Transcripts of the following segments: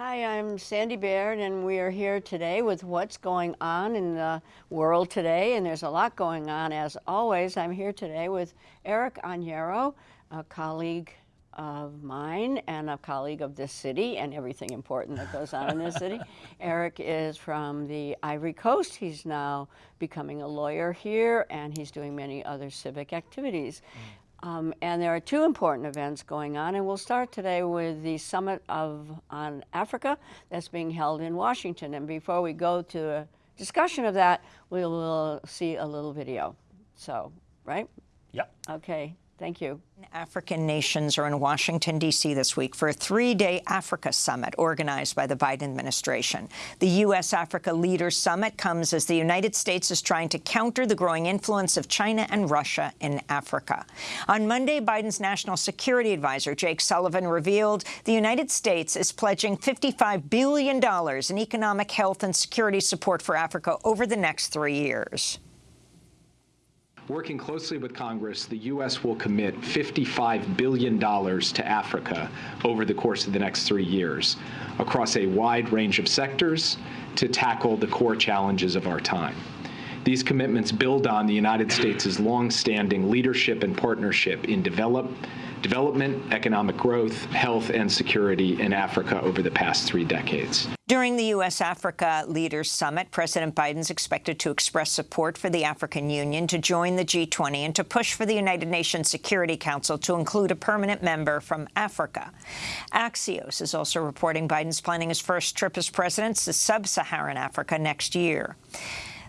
Hi, I'm Sandy Baird, and we are here today with what's going on in the world today. And there's a lot going on, as always. I'm here today with Eric Añero, a colleague of mine and a colleague of this city and everything important that goes on in this city. Eric is from the Ivory Coast. He's now becoming a lawyer here, and he's doing many other civic activities. Mm. Um, and there are two important events going on, and we'll start today with the Summit of on Africa that's being held in Washington. And before we go to a discussion of that, we will see a little video. So, right? Yep. Okay. Thank you. African nations are in Washington, D.C. this week for a three-day Africa summit organized by the Biden administration. The U.S.-Africa Leaders Summit comes as the United States is trying to counter the growing influence of China and Russia in Africa. On Monday, Biden's national security advisor, Jake Sullivan, revealed the United States is pledging $55 billion in economic, health and security support for Africa over the next three years. Working closely with Congress, the U.S. will commit $55 billion to Africa over the course of the next three years across a wide range of sectors to tackle the core challenges of our time. These commitments build on the United States' long-standing leadership and partnership in develop, development, economic growth, health, and security in Africa over the past three decades. During the U.S.-Africa Leaders Summit, President Biden is expected to express support for the African Union to join the G20 and to push for the United Nations Security Council to include a permanent member from Africa. Axios is also reporting Biden's planning his first trip as president to sub-Saharan Africa next year.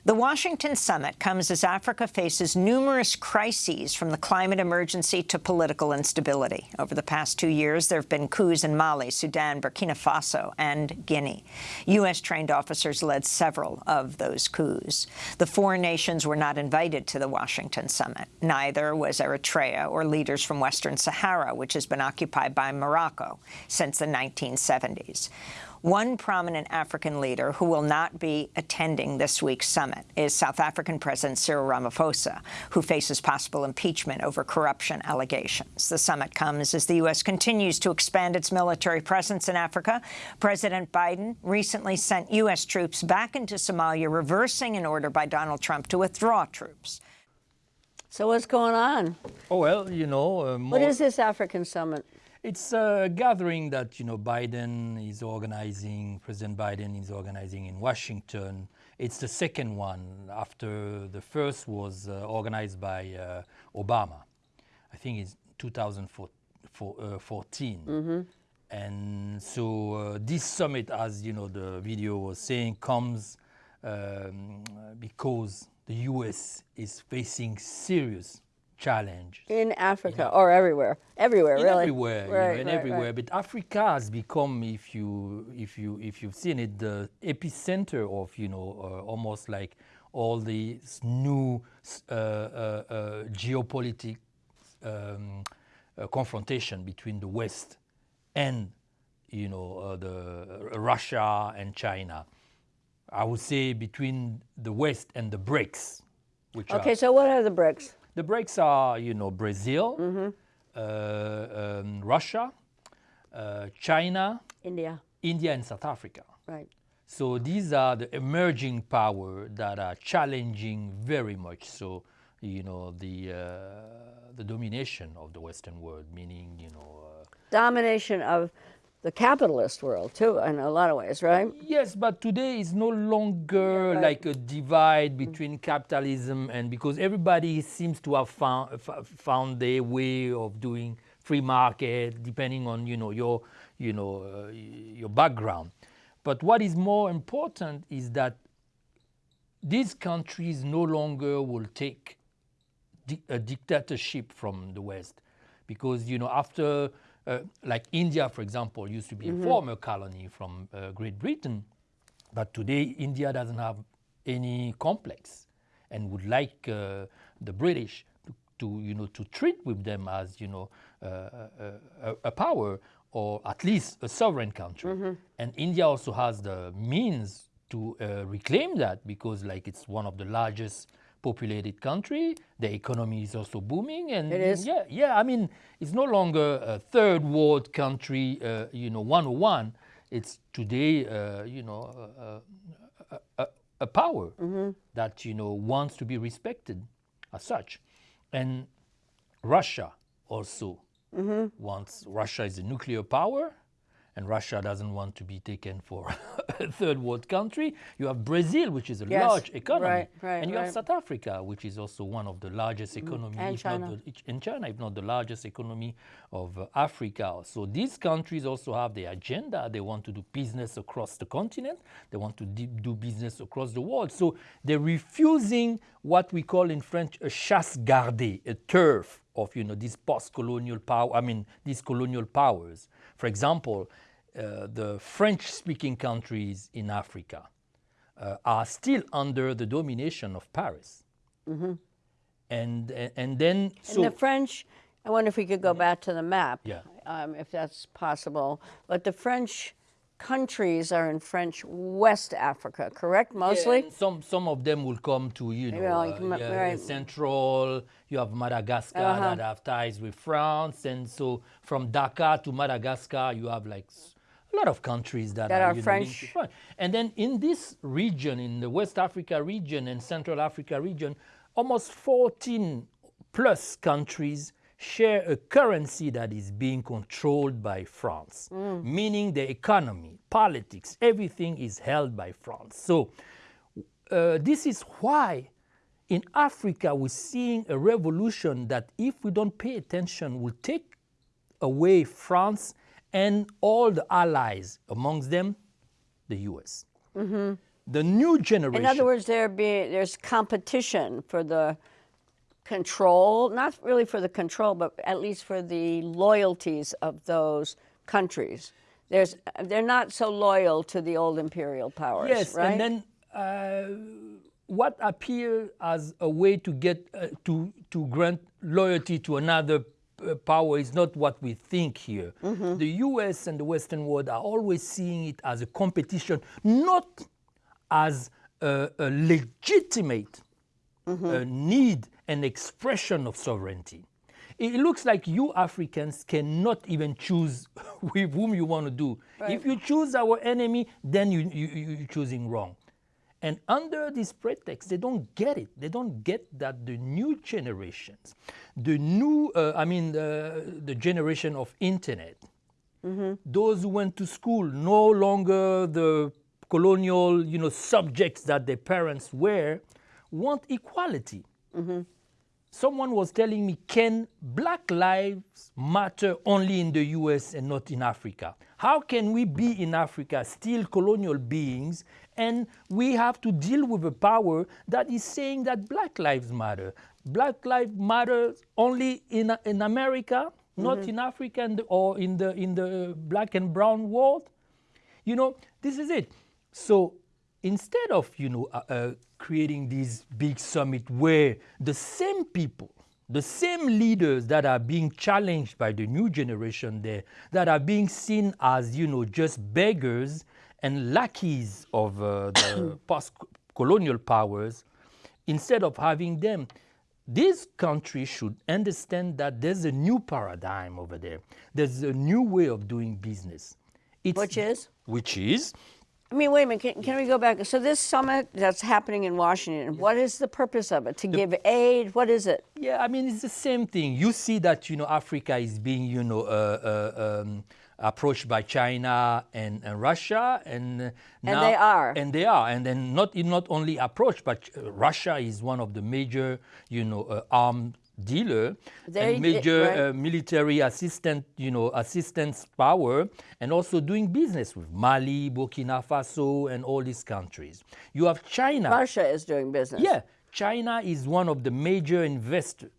The Washington summit comes as Africa faces numerous crises from the climate emergency to political instability. Over the past two years, there have been coups in Mali, Sudan, Burkina Faso, and Guinea. U.S.-trained officers led several of those coups. The four nations were not invited to the Washington summit. Neither was Eritrea or leaders from Western Sahara, which has been occupied by Morocco since the 1970s. One prominent African leader who will not be attending this week's summit is South African President Cyril Ramaphosa, who faces possible impeachment over corruption allegations. The summit comes as the U.S. continues to expand its military presence in Africa. President Biden recently sent U.S. troops back into Somalia, reversing an order by Donald Trump to withdraw troops. So what's going on? Oh, well, you know... Uh, what is this African summit? It's a gathering that, you know, Biden is organizing, President Biden is organizing in Washington. It's the second one after the first was uh, organized by uh, Obama. I think it's 2014. Mm -hmm. And so uh, this summit, as you know, the video was saying, comes um, because the U.S. is facing serious challenge. In Africa or everywhere, everywhere in really. Everywhere, right, you know, right, everywhere. Right. But Africa has become, if you if you if you've seen it, the epicenter of you know uh, almost like all these new uh, uh, uh geopolitical um, uh, confrontation between the West and you know uh, the Russia and China. I would say between the West and the BRICS. Which okay, so what are the BRICS? The BRICS are, you know, Brazil, mm -hmm. uh, um, Russia, uh, China, India, India, and South Africa. Right. So these are the emerging power that are challenging very much so, you know, the uh, the domination of the Western world, meaning, you know, uh, domination of the capitalist world too in a lot of ways, right? Yes, but today is no longer right. like a divide between capitalism and because everybody seems to have found found their way of doing free market depending on you know your you know uh, your background. But what is more important is that these countries no longer will take di a dictatorship from the West because you know after uh, like India, for example, used to be mm -hmm. a mm-hmm. former colony from uh, Great Britain, but today India doesn't have any complex and would like uh, the British to, to, you know, to treat with them as, you know, a, a, power or at least a sovereign country. Mm -hmm. And India also has the means to reclaim that because like it's one of the largest populated country. The economy is also booming, and it is. Yeah, yeah. I mean, it's no longer a third world country, uh, you know, 101. it's today, uh, you know, a, a, a power that you know wants to be respected as such, and Russia also wants. Russia is a nuclear power, and Russia doesn't want to be taken for a third world country. You have Brazil, which is a Yes, large economy, right, right, and you have. South Africa, which is also one of the largest economies, And if not China. the, in China, if not the largest economy of uh, Africa. So these countries also have their agenda. They want to do business across the continent. They want to do business across the world. So they're refusing what we call in French a chasse gardée, a turf of you know these post-colonial power. I mean these colonial powers. For example, uh, the French-speaking countries in Africa uh, are still under the domination of Paris. And, and and then so the French, I wonder if we could go back to the map, Yeah. um, if that's possible. But the French countries are in French West Africa, correct? Mostly? And some some of them will come to you know like uh, yeah, right. central. You have Madagascar Uh-huh. that have ties with France, and so from Dakar to Madagascar, you have like a lot of countries that, That are know, linked French. And then in this region, in the West Africa region and Central Africa region, almost 14 plus countries share a currency that is being controlled by France, meaning the economy, politics, everything is held by France. So uh, this is why in Africa we're seeing a revolution that, if we don't pay attention, will take away France and all the allies, amongst them the US. The new generation. In other words, there be there's competition for the control, not really for the control, but at least for the loyalties of those countries. There's they're not so loyal to the old imperial powers, Yes, right? and then uh, what appears as a way to get uh, to to grant loyalty to another power is not what we think here. Mm-hmm. The U.S. and the Western world are always seeing it as a competition, not as a, a legitimate Mm-hmm. uh, need and expression of sovereignty. It looks like you Africans cannot even choose with whom you want to do. If you choose our enemy, then you, you, you- you're choosing wrong. And under this pretext, they don't get it. They don't get that the new generations, the new, uh, I mean, the, the generation of internet, mm-hmm. those who went to school, no longer the colonial, you know, subjects that their parents were, want equality. Mm-hmm. Someone was telling me, can black lives matter only in the US and not in Africa? How can we be in Africa still colonial beings and we have to deal with a power that is saying that black lives matter? Black lives matter only in, in America, not in Africa and, or in the, in the black and brown world? You know, this is it. So instead of, you know, uh, uh, creating this big summit where the same people, the same leaders that are being challenged by the new generation there, that are being seen as, you know, just beggars and lackeys of uh, the post-colonial powers, instead of having them, these countries should understand that there's a new paradigm over there. There's a new way of doing business. It's, Which is? Which is I mean, wait a minute. Can, can we go back? So this summit that's happening in Washington, what is the purpose of it? To give aid? What is it? Yeah, I mean it's the same thing. You see that you know Africa is being you know uh, uh, um, approached by China and, and Russia, and uh, now, they are. and they are, and then not not only approached, but uh, Russia is one of the major you know uh, armed dealer They- and major right. uh, military assistant you know assistance power and also doing business with Mali, Burkina Faso, and all these countries. You have China. Russia is doing business. Yeah, China is one of the major investors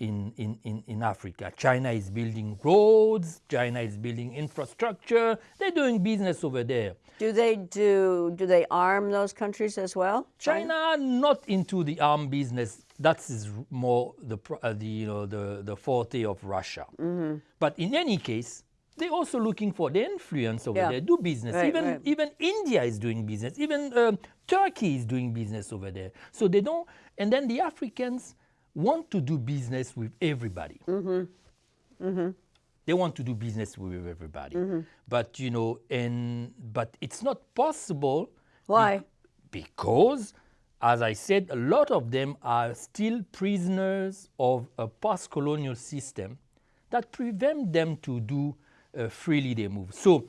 in, in, in, in Africa. China is building roads, China is building infrastructure. They're doing business over there. Do they do? Do they arm those countries as well? China not into the arm business. That is more the, uh, the, you know, the, the forte of Russia. But in any case, they're also looking for the influence over Yeah. there, do business. Right, even right. even India is doing business. Even um, Turkey is doing business over there. So they don't. And then the Africans want to do business with everybody. They want to do business with everybody. Mm-hmm. But, you know, and, but it's not possible. Why? Because, as I said, a lot of them are still prisoners of a post-colonial system that prevent them to do uh, freely their move. So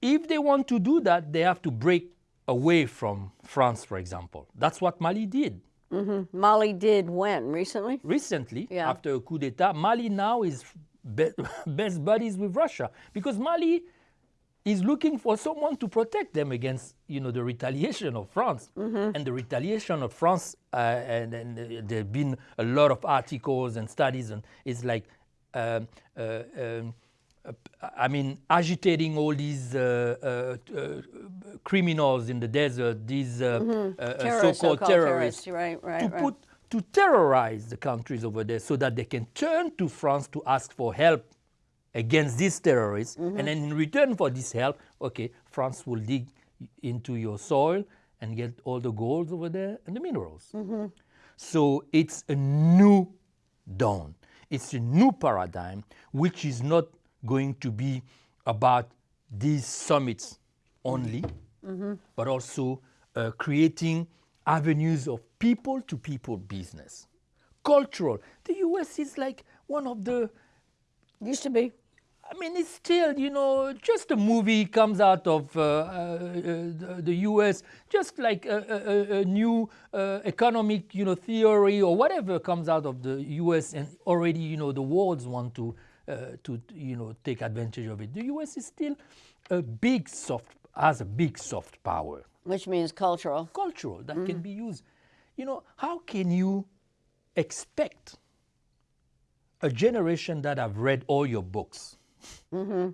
if they want to do that, they have to break away from France, for example. That's what Mali did. Mali did when? Recently? Recently, Yeah. after a coup d'etat, Mali now is be- best buddies with Russia because Mali is looking for someone to protect them against, you know, the retaliation of France. And the retaliation of France, uh, and, and uh, there have been a lot of articles and studies, and it's like, um, uh, um, I mean, agitating all these uh, uh, uh, criminals in the desert, these uh, Terrorists, so-called so-called terrorists, terrorists, right, right, to right. put to terrorize the countries over there so that they can turn to France to ask for help against these terrorists. Mm-hmm. And then in return for this help, okay, France will dig into your soil and get all the gold over there and the minerals. Mm-hmm. So it's a new dawn. It's a new paradigm, which is not going to be about these summits only, but also uh, creating avenues of people to people business. Cultural. The US is like one of the Used to be. I mean, it's still, you know, just a movie comes out of uh, uh, the, the U.S., just like a, a, a- a new uh, economic, you know, theory or whatever comes out of the U.S. and already, you know, the worlds want to, uh, Uh, to, you know, take advantage of it. The U.S. is still a big soft, has a big soft power Which means cultural. cultural that can mm. be used. You know, how can you expect a generation that have read all your books mm-hmm.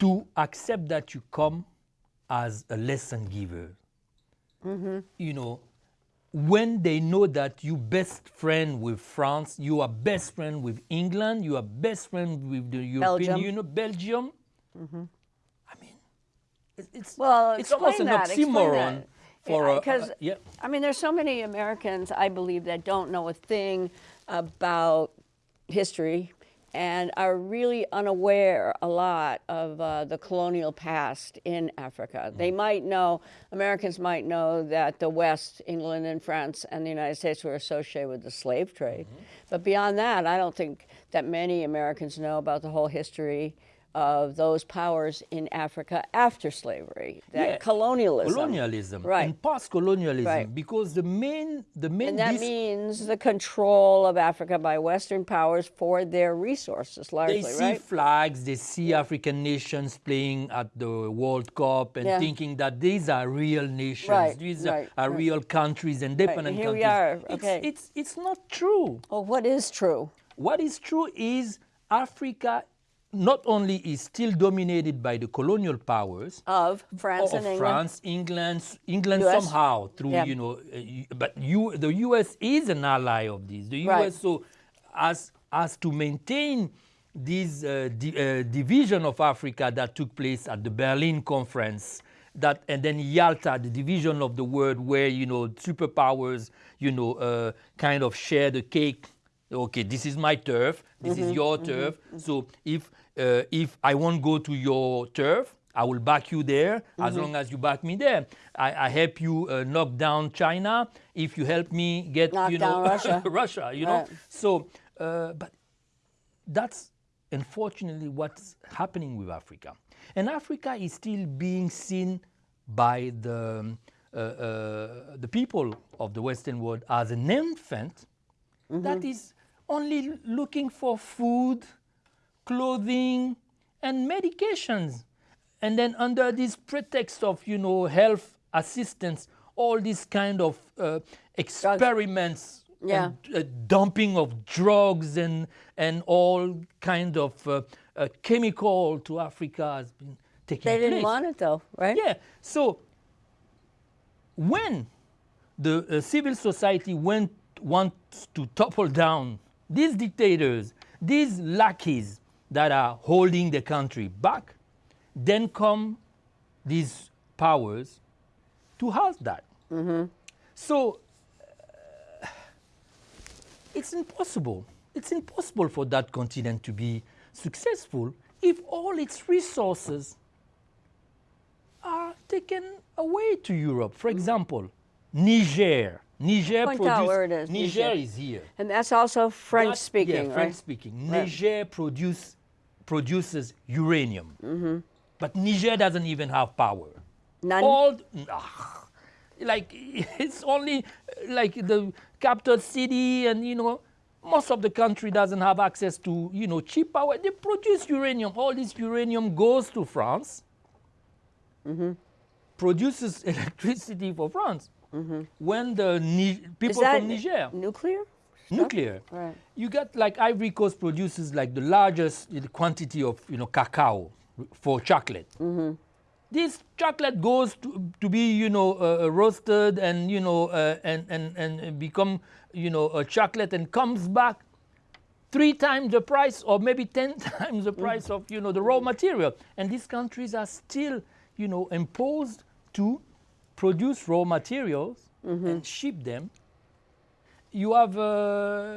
to accept that you come as a lesson giver? Mm-hmm. You know, when they know that you best friend with France, you are best friend with England, you are best friend with the European Belgium. Union, Belgium. Mm-hmm. I mean, it- it's Well, it's almost an that, oxymoron that. for Yeah, a- a- 'cause, uh, yeah. I mean, there's so many Americans, I believe, that don't know a thing about history and are really unaware a lot of uh, the colonial past in Africa. They might know, Americans might know that the West, England and France and the United States were associated with the slave trade. But beyond that, I don't think that many Americans know about the whole history of those powers in Africa after slavery, that Yeah. colonialism. colonialism Right. and post-colonialism Right. because the main the main And that means the control of Africa by Western powers for their resources, largely, they see right? flags they see african nations playing at the world cup and Yeah. thinking that these are real nations Right, these are, are real countries and independent here we countries are, It's- okay. it's, it's not true Well, what is true? what is true is africa not only is still dominated by the colonial powers Of France of and England? France, England, England US? somehow through Yeah. you know, uh, but you the U.S. is an ally of this. The Right. U.S. so as as to maintain this uh, di- uh, division of Africa that took place at the Berlin Conference. That and then Yalta, the division of the world, where you know superpowers, you know, uh, kind of share the cake. Okay, this is my turf. This Mm-hmm, is your turf. So if uh, if I won't go to your turf, I will back you there as Mm-hmm. long as you back me there. I, I help you uh, knock down China if you help me get Knock you know Russia. Russia. You know. Right. So, uh, but that's unfortunately what's happening with Africa, and Africa is still being seen by the um, uh, uh, the people of the Western world as an infant that is only looking for food, clothing, and medications. And then under this pretext of, you know, health assistance, all these kind of uh, experiments Yeah. and uh, dumping of drugs and, and all kind of uh, uh, chemical to Africa has been taking place. They didn't place. want it, though, right? Yeah. So when the uh, civil society went wants to topple down these dictators, these lackeys that are holding the country back, then come these powers to halt that. So uh, it's impossible. It's impossible for that continent to be successful if all its resources are taken away to Europe. For example, Niger. Niger Point out where it is, Niger, Niger. is here. And that's also French That- speaking, yeah, right? French speaking. Right. Niger produce, produces uranium, Mm-hmm. but Niger doesn't even have power. None? All ah, like it's only like the capital city, and you know most of the country doesn't have access to you know cheap power. They produce uranium. All this uranium goes to France, Mm-hmm. produces electricity for France. When the Ni- people from Niger nuclear? nuclear. Right. You got like Ivory Coast produces like the largest quantity of you know cacao for chocolate. This chocolate goes to, to be you know uh, uh, roasted and you know uh, and, and and become you know a chocolate and comes back three times the price or maybe 10 times the price of you know the raw material and these countries are still you know imposed to produce raw materials and ship them you have uh,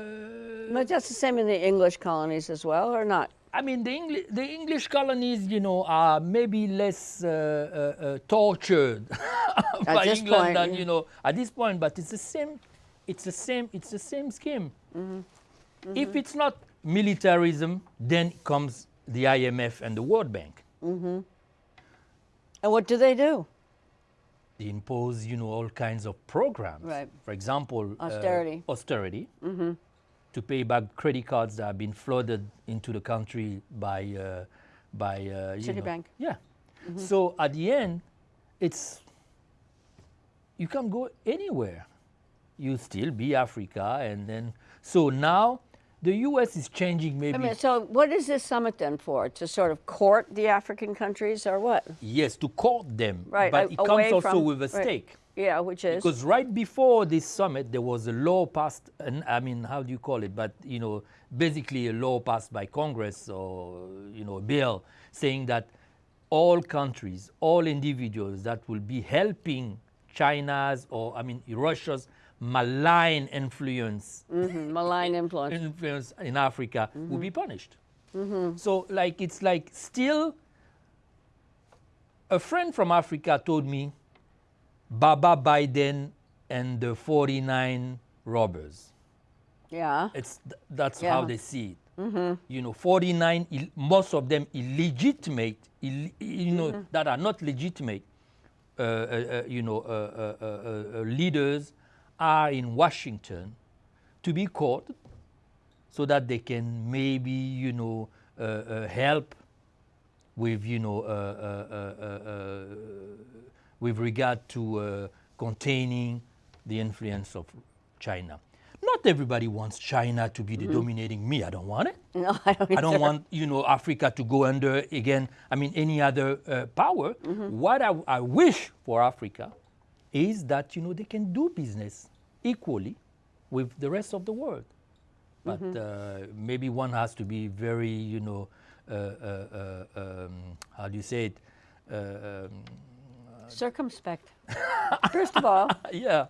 But that's the same in the English colonies as well, or not? I mean, the, Engli- the English colonies, you know, are maybe less uh, uh, uh, tortured by England point, than, you know, at this point. But it's the same, it's the same, it's the same scheme. Mm-hmm. If it's not militarism, then comes the IMF and the World Bank. And what do they do? They impose, you know, all kinds of programs. Right. For example, uh, Austerity. austerity. To pay back credit cards that have been flooded into the country by, uh, by uh, you know- Citibank. Yeah. So at the end, it's you can't go anywhere. You still be Africa, and then so now the U.S. is changing maybe. I mean, so what is this summit then for? To sort of court the African countries, or what? yes, to court them, Right. but it comes also from- with a right. stake. Yeah, which is Because right before this summit, there was a law passed, and I mean, how do you call it? But you know, basically a law passed by Congress or you know, a bill saying that all countries, all individuals that will be helping China's or I mean Russia's malign influence mhm, malign influence. influence in Africa will Mm-hmm. be punished. So like it's like still a friend from Africa told me Baba Biden and the 49 robbers. Yeah. It's th- that's Yeah. how they see it. You know, 49 Ill- most of them illegitimate, Ill- you know, that are not legitimate. Uh, uh, uh, you know, uh, uh, uh, uh, uh, leaders are in Washington to be caught so that they can maybe, you know, uh, uh, help with, you know, uh, uh, uh, uh, uh, with regard to uh, containing the influence of China. Not everybody wants China to be the dominating me. I don't want it. No, I don't. I don't want you know Africa to go under again. I mean any other uh, power. What I, I wish for Africa is that you know they can do business equally with the rest of the world. But uh, maybe one has to be very you know uh, uh, uh, um, how do you say it? Uh, um, circumspect. First of all, yeah.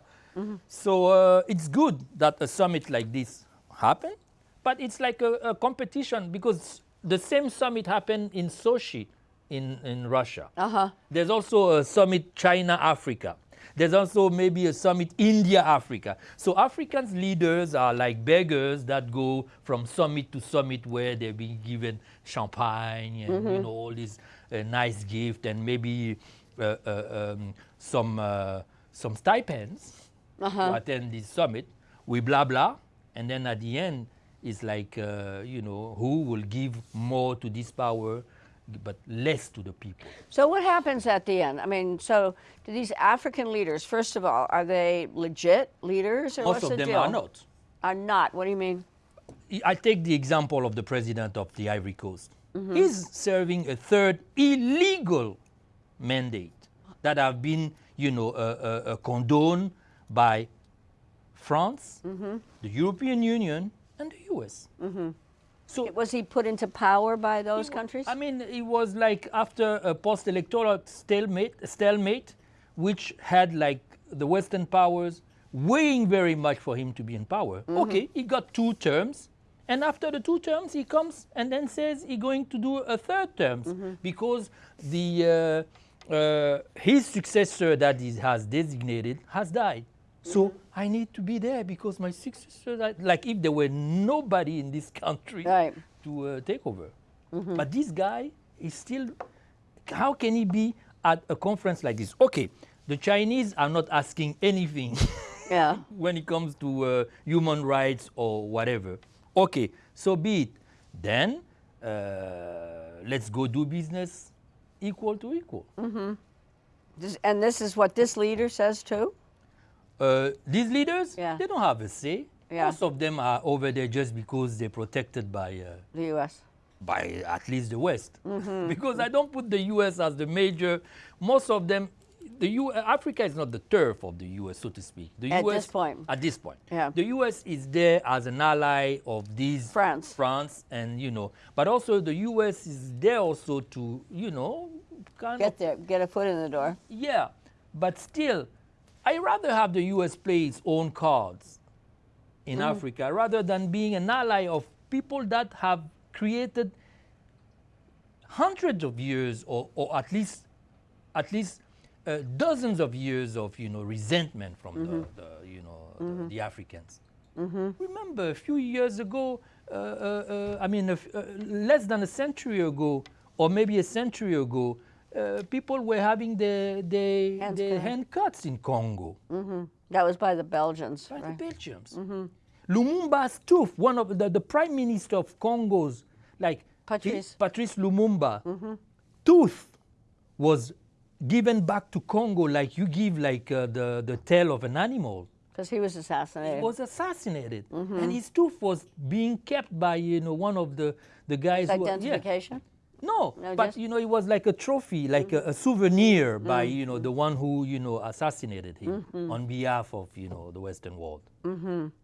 So uh, it's good that a summit like this happened, but it's like a, a competition because the same summit happened in Sochi in, in Russia. uh-huh. There's also a summit China Africa. There's also maybe a summit India Africa. So Africans leaders are like beggars that go from summit to summit where they're being given champagne and you know all these uh, nice gifts and maybe uh, uh, um, some uh, some stipends to attend this summit. We blah blah, and then at the end it's like uh, you know who will give more to this power, but less to the people. So what happens at the end? I mean, so do these African leaders, first of all, are they legit leaders or Most what's of the them deal? are not. Are not. What do you mean? I take the example of the president of the Ivory Coast. Mm-hmm. He's serving a third illegal mandate that have been, you know, uh, uh, uh, condoned by France, Mm-hmm. the European Union, and the U.S. So Was he put into power by those countries? I mean, it was like after a post-electoral stalemate, stalemate, which had like the Western powers weighing very much for him to be in power. Mm-hmm. Okay, he got two terms, And after the two terms, he comes and then says he's going to do a third term because the uh, uh, his successor that he has designated has died. So I need to be there because my successor, died. like if there were nobody in this country Right. to uh, take over. But this guy is still, how can he be at a conference like this? Okay, the Chinese are not asking anything Yeah. when it comes to uh, human rights or whatever. Okay, so be it. Then uh, let's go do business equal to equal. This, and this is what this leader says too? Uh, these leaders, Yeah. they don't have a say. Yeah. Most of them are over there just because they're protected by, uh, The U.S. by at least the West. Mm-hmm. because I don't put the U.S. as the major. Most of them, the U. Africa is not the turf of the U.S. so to speak. The At U.S. this point. At this point. Yeah. The U.S. is there as an ally of these France. France, and you know, but also the U.S. is there also to you know, kind Get of there, get a foot in the door. yeah, but still, I rather have the U.S. play its own cards in Africa rather than being an ally of people that have created hundreds of years, or, or at least, at least uh, dozens of years of you know resentment from the, the you know the, the Africans. Remember a few years ago, uh, uh, uh, I mean, a f- uh, less than a century ago, or maybe a century ago, uh, people were having their, their, Hands their cut. hand cuts in Congo That was by the Belgians. by right? the Belgians. Lumumba's tooth, one of the, the prime minister of Congo's, like Patrice. Patrice Lumumba, tooth was given back to Congo like you give like uh, the, the tail of an animal. Because he was assassinated. He was assassinated, Mm-hmm. and his tooth was being kept by you know one of the the guys. who, yeah. No, No, but you know it was like a trophy, like a, a souvenir mm-hmm. by mm-hmm. you know the one who you know assassinated him mm-hmm. on behalf of you know the Western world.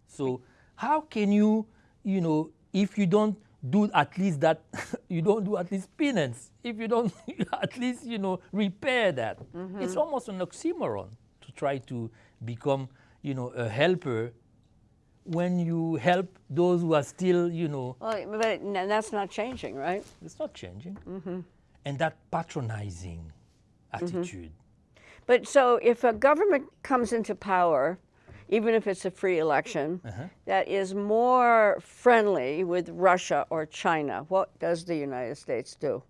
So how can you, you know, if you don't do at least that, you don't do at least penance. If you don't at least you know repair that, it's almost an oxymoron to try to become you know a helper when you help those who are still you know Well, but that's not changing, right? it's not changing. Mm-hmm. And that patronizing attitude. Mm-hmm. But so if a government comes into power, even if it's a free election, uh-huh. that is more friendly with Russia or China, what does the United States do?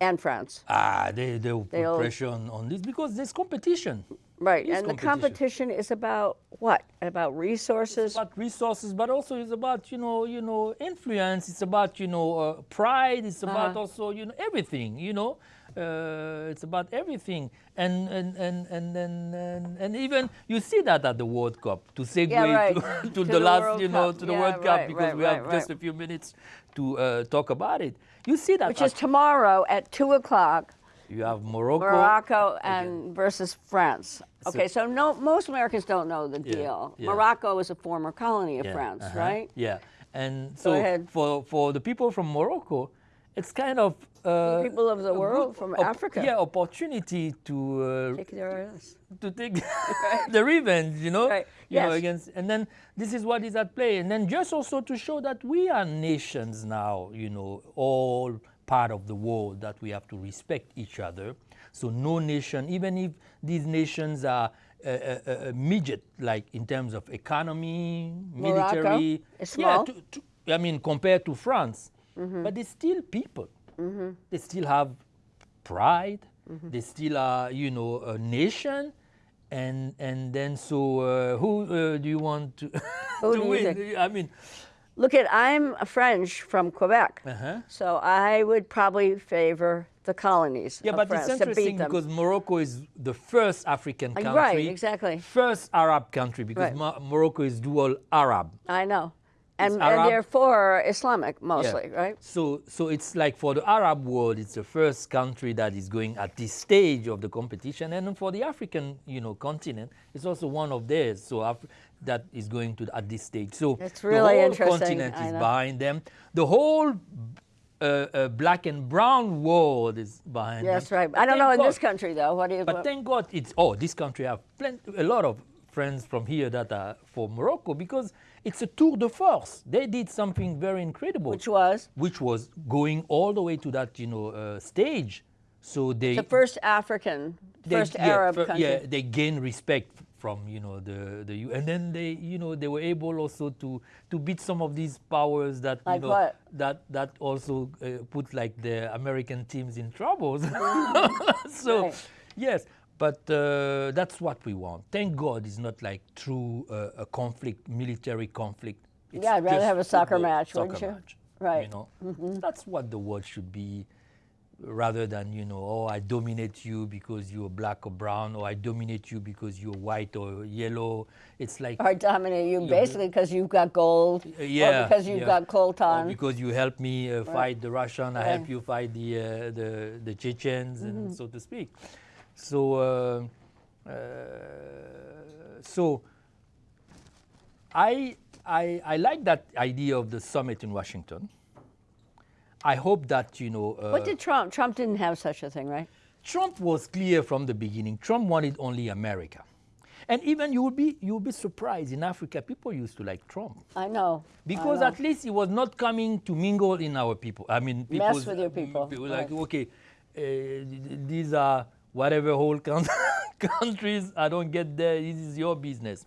And France. Ah, they, they will put pressure on, on this because there's competition. Right. And the competition. competition is about what? About resources? It's about resources, but also it's about you know you know influence. It's about you know uh, pride. It's about Uh-huh. also you know everything. You know, uh, it's about everything. And and and and and, and, and even you see that at the World Cup to segue right. to, to, To the, the last World you know Cup. to the Yeah, World Cup right, because right, we have just a few minutes to uh, talk about it. You see that which is tomorrow at 2 o'clock, you have Morocco. Morocco and versus France. Okay, so no, most Americans don't know the deal. yeah. Morocco is a former colony of Yeah, France, uh-huh, right? Yeah, and so ahead. for for the people from Morocco, it's kind of uh, people of the world from Africa. Yeah, opportunity to uh, Take their ass. to take the revenge, you know, Right, you know, yes. against, and then this is what is at play, and then just also to show that we are nations now, you know, all part of the world that we have to respect each other. So no nation, even if these nations are uh, uh, uh, midget, like in terms of economy, Morocco military, yeah, small. to, to, I mean compared to France, Mm-hmm. but they're still people. They still have pride. Mm-hmm. They still are, you know, a nation. And and then so uh, who uh, do you want to, to win? I mean, Look at, I'm a French from Quebec, uh-huh. so I would probably favor the colonies yeah, but France it's interesting because Morocco is the first African Uh, country, right, exactly. first Arab country because Right. Mo- Morocco is dual Arab. I know. And, and therefore Islamic Yeah. mostly, right? So, so it's like for the Arab world, it's the first country that is going at this stage of the competition, and for the African, you know, continent, it's also one of theirs. So Af- that is going to at this stage. So It's the whole interesting, continent is behind them. The whole uh, uh, black and brown world is behind them. That's right. But I don't know thank in this country though. What do you? But thank God it's oh, this country have plenty, a lot of friends from here that are for Morocco because it's a tour de force. They did something very incredible, Which was which was going all the way to that you know uh, stage. So they the first African, they- first yeah, Arab country. Yeah, they gain respect from you know the the U- and then they you know they were able also to to beat some of these powers that Like you know what? that that also uh, put like the American teams in trouble. so Right. yes, but uh, that's what we want. Thank God it's not like true uh, a conflict, military conflict. It's Yeah, I'd rather have a soccer match, soccer wouldn't you? match, Right. Mm-hmm. You know, that's what the world should be rather than you know oh i dominate you because you're black or brown or i dominate you because you're white or yellow it's like or dominate you basically because you've got gold, uh, yeah or because you've yeah. got Or coltan. because you help me uh, fight the russian i help you fight the uh, the the chechens Mm-hmm. and so to speak so uh, uh, so I, I i like that idea of the summit in washington i hope that you know uh, what did Trump? Trump didn't have such a thing, right? Trump was clear from the beginning. Trump wanted only America. And even you will be you will be surprised in Africa people used to like Trump I know. I because know. at least he was not coming to mingle in our people. I mean, Mess with your people, people like okay, uh, these are whatever whole coun- countries. I don't get there. This is your business.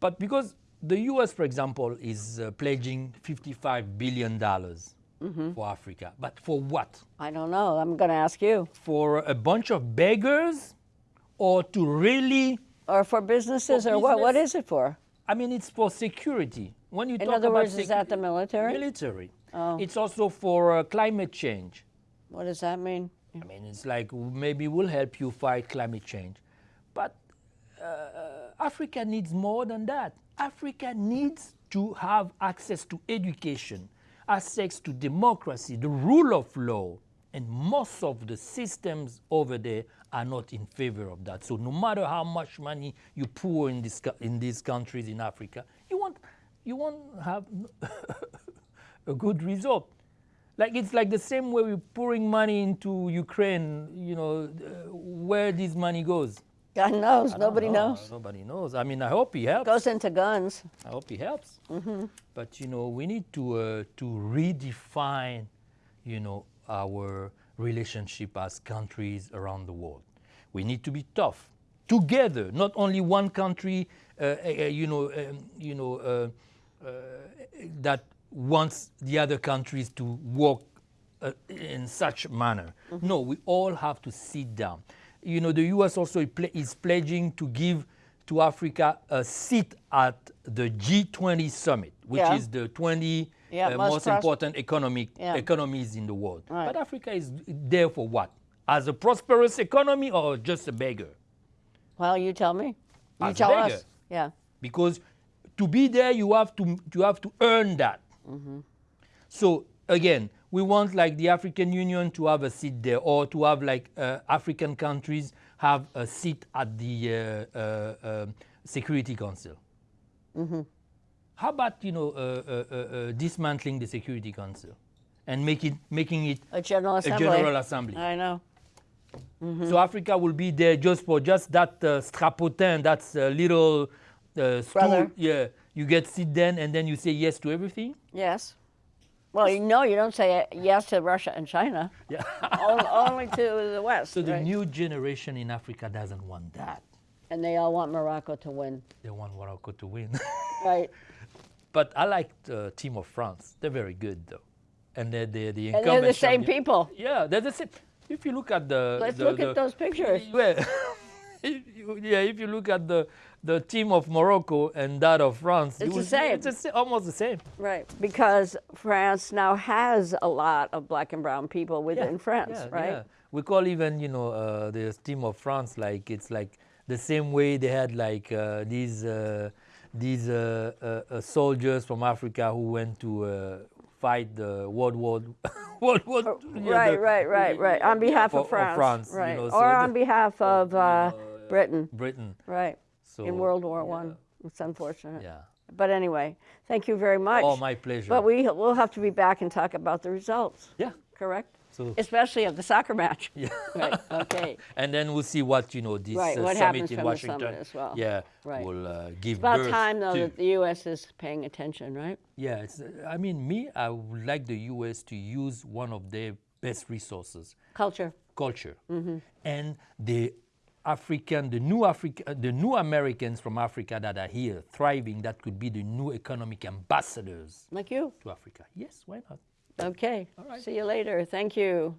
But because the U.S., for example, is uh, pledging 55 billion dollars Mm-hmm. for Africa, but for what? I don't know. I'm going to ask you. for a bunch of beggars or to really Or for businesses, For or what? What business? is it for? i mean it's for security when you In talk other about words, is that the military? military Oh. it's also for uh, climate change What does that mean? I mean it's like maybe we'll help you fight climate change. But uh, africa needs more than that. Africa needs to have access to education access to democracy. The rule of law and most of the systems over there are not in favor of that. So no matter how much money you pour in, this, in these countries in africa you won't, you won't have a good result like it's like the same way we're pouring money into Ukraine, you know, uh, where this money goes. God knows. I Nobody know. knows. Nobody knows. I mean, I hope he helps. Goes into guns. I hope he helps. Mm-hmm. But you know, we need to uh, to redefine, you know, our relationship as countries around the world. We need to be tough together, not only one country. Uh, uh, uh, you know, um, you know, uh, uh, that wants the other countries to work uh, in such manner. No, we all have to sit down. You know, the U.S. also is pledging to give to Africa a seat at the G20 summit, which Yeah. is the 20 Yeah, uh, most most important economic Yeah. economies in the world. Right. But Africa is there for what? As a prosperous economy or just a beggar? Well, you tell me. You As tell beggar. us. Yeah. because to be there you have to you have to earn that so again we want like the african union to have a seat there or to have like uh, african countries have a seat at the uh, uh, um, security council how about you know uh, uh, uh, dismantling the security council and make it making it A general Assembly? a general assembly I know. so Africa will be there just for just that uh, strapontin, that's a little uh, stool. Yeah, you get sit then and then you say yes to everything. Yes. Well, you know, you don't say yes to Russia and China. Yeah. only, only to the West. so the right? new generation in Africa doesn't want that. and they all want Morocco to win. They want Morocco to win. Right. but I like the team of France. They're very good though, and they're, they're the And they're the same champion. people. Yeah, they're the same. If you look at the Let's the- look the- at those pictures. You- yeah, if you look at the the team of Morocco and that of France, you It's the same. It's almost the same. Right. Because France now has a lot of black and brown people within France, yeah, right? yeah. We call even you know uh, the team of France like it's like the same way they had like uh, these uh, these uh, uh, uh, soldiers from Africa who went to uh, fight the World War World War yeah, Oh, right, the- right, right, right. On behalf for- of France. France, you right. know, so or on behalf of uh, Britain. Britain. Right. So In World War One. It's unfortunate. Yeah. But anyway, thank you very much. Oh, my pleasure. But we, we'll have to be back and talk about the results, Yeah. correct? So especially of the soccer match. yeah. Right. Okay. and then we'll see what you know this Right, uh, what summit in Washington. summit as well. Yeah, Right. will uh, give About birth time though to. that the U.S. is paying attention, right? Yeah, it's, uh, I mean, me, I would like the U.S. to use one of their best resources, Culture. culture, Mm-hmm. and the African, the new Africa, uh, the new Americans from Africa that are here thriving. That could be the new economic ambassadors Like you. to Africa. Yes, why not? Okay. All right. See you later. Thank you.